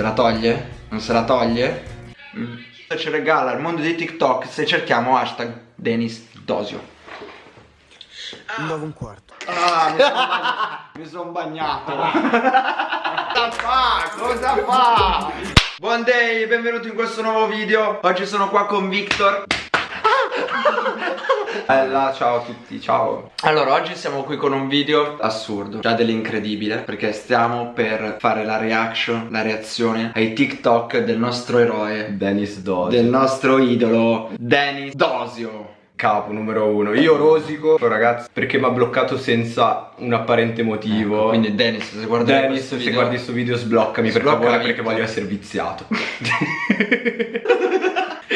Se la toglie? Non se la toglie? Mm. Ci regala il mondo di TikTok se cerchiamo hashtag Denis Dosio. 9 un quarto. Ah, mi sono bagnato. Cosa fa? Cosa fa? Buon day, benvenuti in questo nuovo video. Oggi sono qua con Victor. Bella, ciao a tutti, ciao. Allora, oggi siamo qui con un video assurdo Già dell'incredibile Perché stiamo per fare la reaction, la reazione ai TikTok del nostro eroe. Dennis Dosio. Del nostro idolo Dennis Dosio. Capo numero uno. Io rosico, ragazzi, perché mi ha bloccato senza un apparente motivo? Ecco, Quindi Dennis, se guardi Dennis, questo se video guardi questo video sbloccami, Sbloccami, per favore perché voglio essere viziato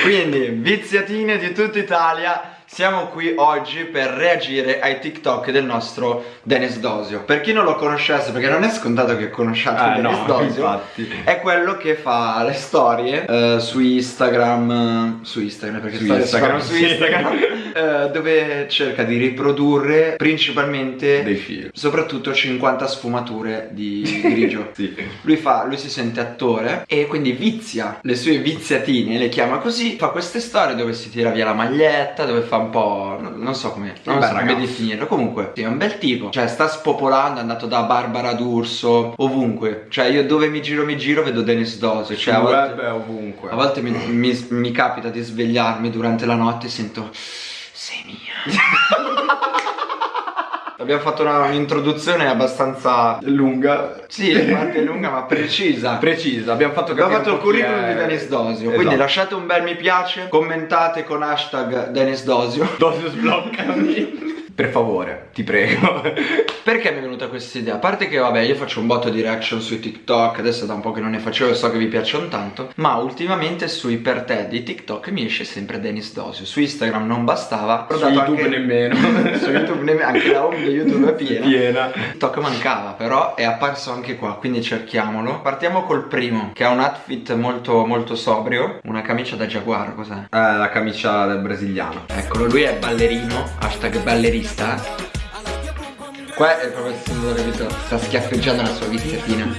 Quindi, viziatine di tutta Italia siamo qui oggi per reagire ai TikTok del nostro Dennis Dosio Per chi non lo conoscesse, perché non è scontato che conosciate Eh, Dennis no, Dosio infatti. È quello che fa le storie eh, su Instagram Su Instagram, perché Su Instagram, su. Instagram eh, Dove cerca di riprodurre principalmente Dei film Soprattutto 50 sfumature di grigio Sì lui, fa, lui si sente attore e quindi vizia le sue viziatine, le chiama così, fa queste storie dove si tira via la maglietta, dove fa un po'... non, so come, non bel so come definirlo, comunque sì, è un bel tipo, cioè sta spopolando, è andato da Barbara D'Urso, ovunque, cioè io dove mi giro mi giro vedo Dennis Dose, cioè a volte, ovunque. a volte mi, mi- mi capita di svegliarmi durante la notte e sento... sei mia. Abbiamo fatto un'introduzione abbastanza Lunga sì, in parte lunga ma precisa. Precisa, abbiamo fatto Abbiamo capire fatto il curriculum è- di Dennis Dosio. Esatto. Quindi lasciate un bel mi piace, commentate con hashtag Dennis Dosio. Dosio sbloccami Per favore, ti prego Perché mi è venuta questa idea? A parte che vabbè io faccio un botto di reaction sui TikTok, adesso da un po' che non ne facevo e so che vi piacciono tanto, ma ultimamente sui per te di TikTok mi esce sempre Dennis Dosio. Su Instagram non bastava, Su YouTube anche- nemmeno su YouTube nemmeno, anche la home di YouTube è piena. Piena TikTok mancava però è apparso anche qua quindi cerchiamolo Partiamo col primo che ha un outfit molto molto sobrio Una camicia da giaguaro cos'è? Eh, la camicia del brasiliano Eccolo lui è ballerino Hashtag ballerista Qua è proprio il simbolo capito Sta schiaffeggiando la sua viziatina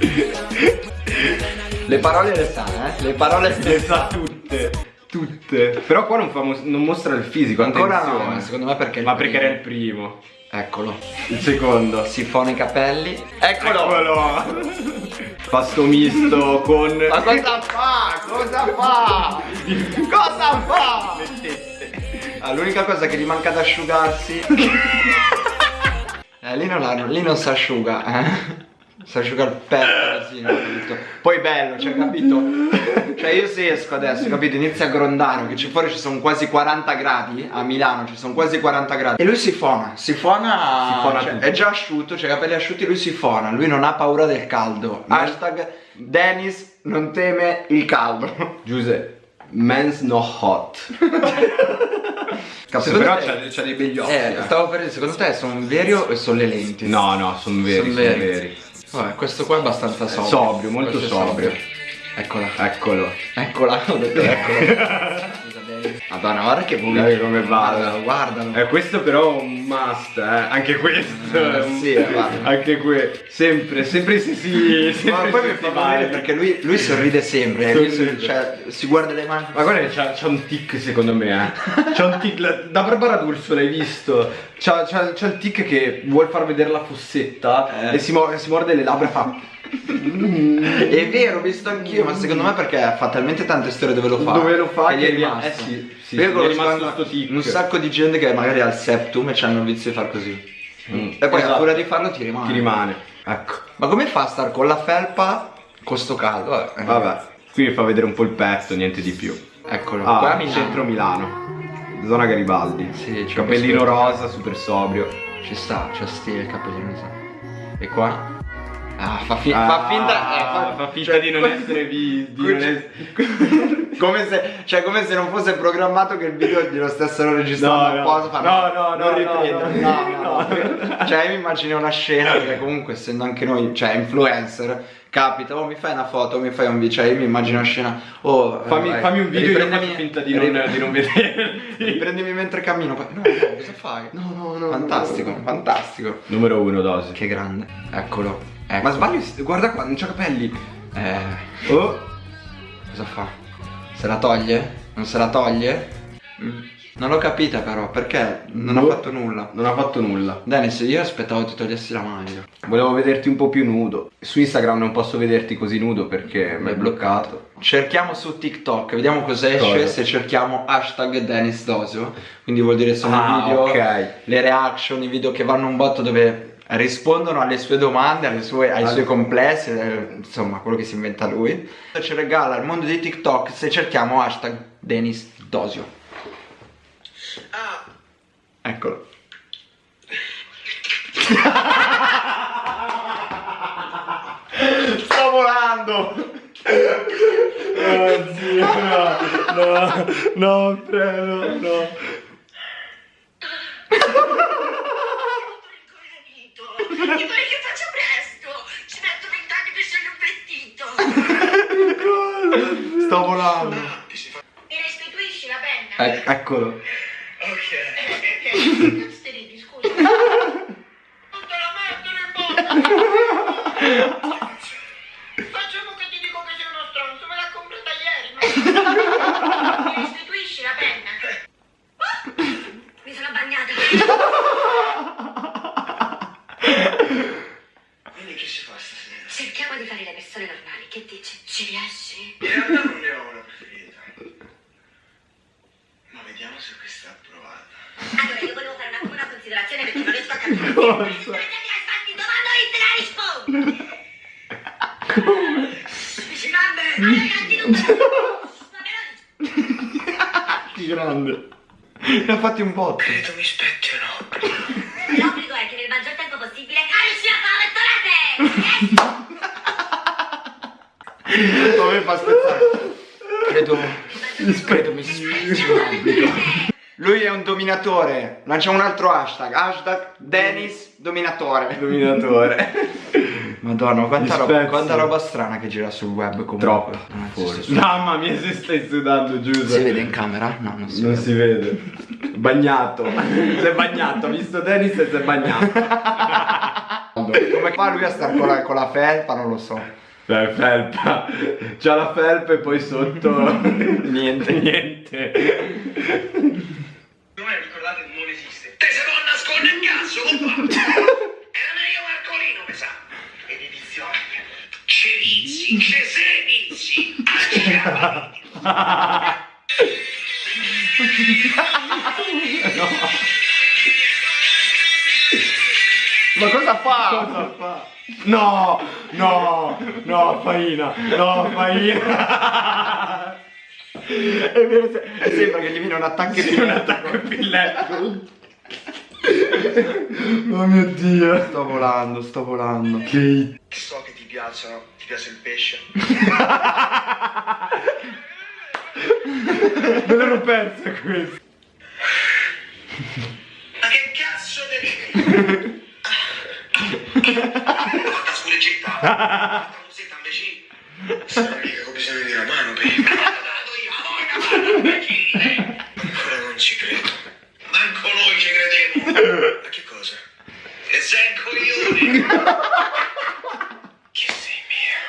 Le parole le sa eh? Le parole Le sa tutte Tutte. Però qua non, fa non mostra il fisico Ancora no secondo me perché Ma perché primo. era il primo. Eccolo. Il secondo. Sifona i capelli. Eccolo! Eccolo! Pasto misto con Ma cosa fa? Cosa fa? Cosa fa? Ah, l'unica cosa che gli manca da asciugarsi Eh, lì non, lì non si asciuga eh? Si asciuga il petto così, capito? Poi bello, cioè capito? Cioè io se esco adesso, capito? Inizia a grondare, che ci fuori ci sono quasi 40 gradi A Milano ci sono quasi 40 gradi E lui si fona, si fona, Si fona cioè. È già asciutto, cioè i capelli asciutti lui si fona Lui non ha paura del caldo Hashtag Dennis non teme il caldo Giuseppe Men's no hot Secondo Però c'ha, dei begli occhi Eh, eh. stavo per dire, secondo te sono veri o sono le lenti? No no sono veri Son Sono veri. veri, Vabbè, questo qua è abbastanza sobrio. sobrio, molto è sobrio. Eccola. Eccolo Eccola, ho detto eccola. Madonna, guarda che. Guarda come. Guardalo, guardalo. Eh, questo però è un must, eh. Anche questo. Eh, un- sì, eh, guarda. Anche que. Sempre, sempre si si. Sempre Ma poi si mi fa morire perché lui, lui sorride sempre, eh, lui Sorride. cioè si guarda le mani. Ma guarda, c'ha, c'ha un tic secondo me, eh. C'ha un tic. la- da Barbara D'Urso l'hai visto? C'ha, il tic che vuol far vedere la fossetta Eh. e si, mo- si morde le labbra e fa. È vero, ho visto anch'io, ma secondo me perché fa talmente tante storie dove lo fa. Dove lo fa che gli è rimasto. eh sì, sì, Io sì, rimasto. Un sacco di gente che magari ha il septum e c'hanno il vizio di far così. Mm. E poi a Esatto. furia di farlo ti rimane. Ti rimane. Ecco. Ma come fa a star con la felpa con sto caldo? Vabbè. Vabbè. Qui mi fa vedere un po' il petto, niente di più. Eccolo. Ah, qua a Milano. centro Milano. Zona Garibaldi. Sì, Cappellino questo- rosa, super sobrio. Ci sta, c'è stile il cappellino. mi sa. E qua? Ah, fa, fi- Ah, fa finta. eh, fa finta cioè, di non essere vi- di que- non es- come se, cioè, come se non fosse programmato che il video glielo stessero registrando No, no. apposta. fa, No, no, non no, riprendo. no, No, no, no, no. Cioè, io mi immagino una scena perché comunque essendo anche noi, cioè influencer, capita, oh mi fai una foto, mi fai un video, cioè io mi immagino una scena, oh eh, Fammi, vai, fammi un video e io faccio finta di non, di non vederti. Riprendimi mentre cammino, poi, no, no, cosa fai? No, no, no. Fantastico, fantastico. Numero uno, dosi. Che grande. Eccolo. Ecco. Ma sbaglio, guarda qua, non c'ha capelli. Eh, Oh, cosa fa? Se la toglie? Non se la toglie? Mm. Non l'ho capita però, perché non ha Boh. fatto nulla. non ha fatto nulla. Dennis, io aspettavo ti togliessi la maglia. Volevo vederti un po' più nudo. Su Instagram non posso vederti così nudo perché mi hai bloccato. Cerchiamo su TikTok, vediamo cosa esce Cosa? se cerchiamo hashtag Dennis Dosio. Quindi vuol dire sono Ah, video, ok. le reaction, i video che vanno un botto dove rispondono alle sue domande, alle sue- ai suoi complessi, eh, insomma quello che si inventa lui. Ci regala il mondo di TikTok se cerchiamo hashtag Dennis Dosio. Eccolo. Sto volando! Oh zio, no, no, no, prego, no. Ti pare che faccia presto? Ci metto vent'anni per scegliere un vestito. Sto volando! Mi restituisci la penna? Ec- eccolo. Che fare le persone normali, che dici? Ci riesci? In realtà non ne ho una preferita. Ma vediamo se questa è approvata. Allora, io volevo fare un attimo una considerazione perché non riesco a capire. Cosa? Infatti, domando io te la rispondo. Dici, vabbè, ragazzi, non Che grande. Ne ha fatti un botto. Credo mi spetti un obbligo. L'obbligo è che nel maggior tempo possibile riesci a fare tollate! Come fa spezzare? Credo. Credo mi spezzi un obbligo. Lui è un dominatore. Lanciamo un altro hashtag. Hashtag Dennis dominatore. Dominatore. Madonna, quanta Mi roba, quanta roba strana che gira sul web comunque. Troppo. Forse. Mamma mia, se stai sudando, Giuseppe. Si vede in camera? No, non si Non vede. si vede. Bagnato. si è bagnato, ha visto Dennis e si è bagnato. Come fa lui a stare con la, con la felpa? Non lo so. Beh, felpa. C'ha la felpa e poi sotto niente, niente. Non è ricordate, non esiste. Te se può nascondere il cazzo, compa! Era meglio Marcolino, mi sa. Ed edizione. Cerizzi, Cesenizi, Ma cosa fa? Cosa fa? No, no, no, Faina, no, Faina. È vero, se- sembra che gli viene un attacco Sì, un attacco epilettico. Oh mio dio. Sto volando, sto volando. Che So che ti piacciono, ti piace il pesce. me l'ero persa questa. Ma che cazzo devi... Guarda scureggietta. Guarda musetta imbecille. Sono mica ho bisogno di una mano per il dato io, a voi una mano imbecille. Ancora non ci credo. Manco noi ci crediamo. Ma che cosa? Che sei un coglione. Che sei mia.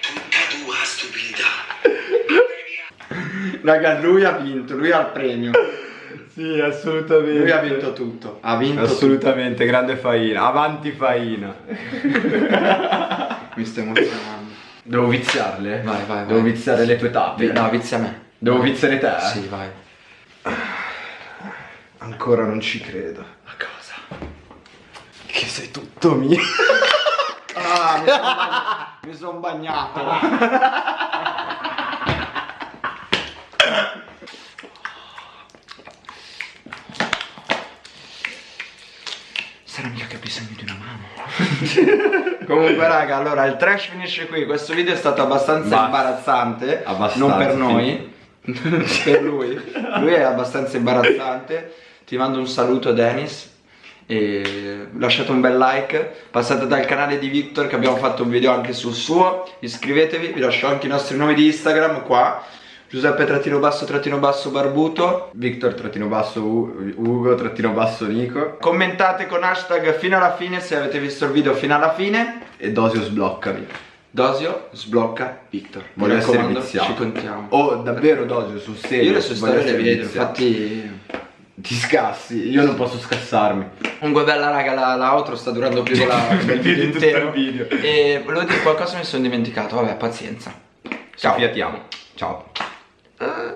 Tutta tua stupidità. Raga, lui ha vinto, lui ha il premio. Sì, assolutamente. Lui ha vinto tutto. Ha vinto Assolutamente, grande Faina. Avanti Faina. Mi sto emozionando. Devo viziarle? Vai, vai, vai. Devo viziare le tue tappe. No, vizia me. Devo viziare te? Sì, vai. Ancora non ci credo. Ma cosa? Che sei tutto mio. Ah, mi sono bagnato. Mi son bagnato. Sarà mica che ho bisogno di una mano. Comunque raga, allora il trash finisce qui. Questo video è stato abbastanza Basta. imbarazzante. Abbastanza, Non per noi. per lui. Lui è abbastanza imbarazzante. Ti mando un saluto Dennis. E lasciate un bel like. Passate dal canale di Victor che abbiamo fatto un video anche sul suo. Iscrivetevi, vi lascio anche i nostri nomi di Instagram qua. Giuseppe trattino basso trattino basso barbuto. Victor trattino basso U- Ugo trattino basso Nico. Commentate con hashtag fino alla fine se avete visto il video fino alla fine. E Dosio sbloccami. Dosio sblocca Victor. Voglio essere viziato. Ci contiamo. Oh, davvero Dosio, sul serio. Io le sue storie le vedo, infatti. Ti scassi, io non posso scassarmi. Comunque bella raga, la, la outro sta durando più della, del video intero. video. E volevo dire qualcosa mi sono dimenticato, vabbè, pazienza. Ciao. Ci fiatiamo. Ciao. Uh,